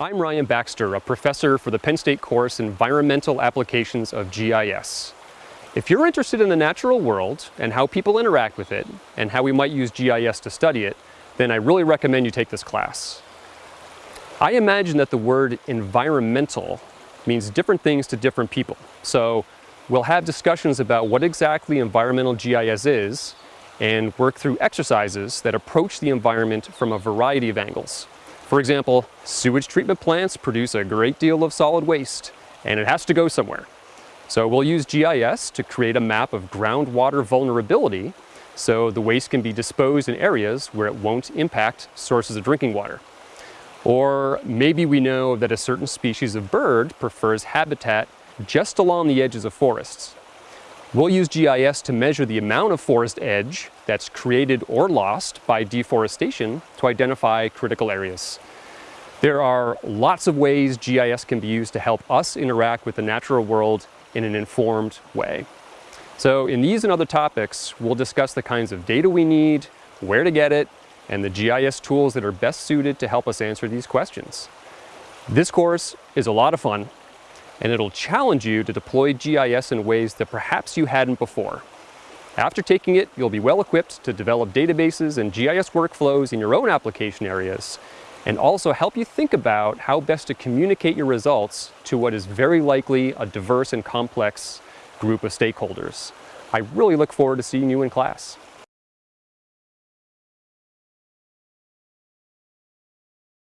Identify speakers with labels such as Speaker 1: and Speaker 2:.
Speaker 1: I'm Ryan Baxter, a professor for the Penn State course Environmental Applications of GIS. If you're interested in the natural world and how people interact with it and how we might use GIS to study it, then I really recommend you take this class. I imagine that the word environmental means different things to different people. So we'll have discussions about what exactly environmental GIS is and work through exercises that approach the environment from a variety of angles. For example, sewage treatment plants produce a great deal of solid waste and it has to go somewhere. So we'll use GIS to create a map of groundwater vulnerability so the waste can be disposed in areas where it won't impact sources of drinking water. Or maybe we know that a certain species of bird prefers habitat just along the edges of forests. We'll use GIS to measure the amount of forest edge that's created or lost by deforestation to identify critical areas. There are lots of ways GIS can be used to help us interact with the natural world in an informed way. So in these and other topics, we'll discuss the kinds of data we need, where to get it, and the GIS tools that are best suited to help us answer these questions. This course is a lot of fun and it'll challenge you to deploy GIS in ways that perhaps you hadn't before. After taking it, you'll be well equipped to develop databases and GIS workflows in your own application areas and also help you think about how best to communicate your results to what is very likely a diverse and complex group of stakeholders. I really look forward to seeing you in class.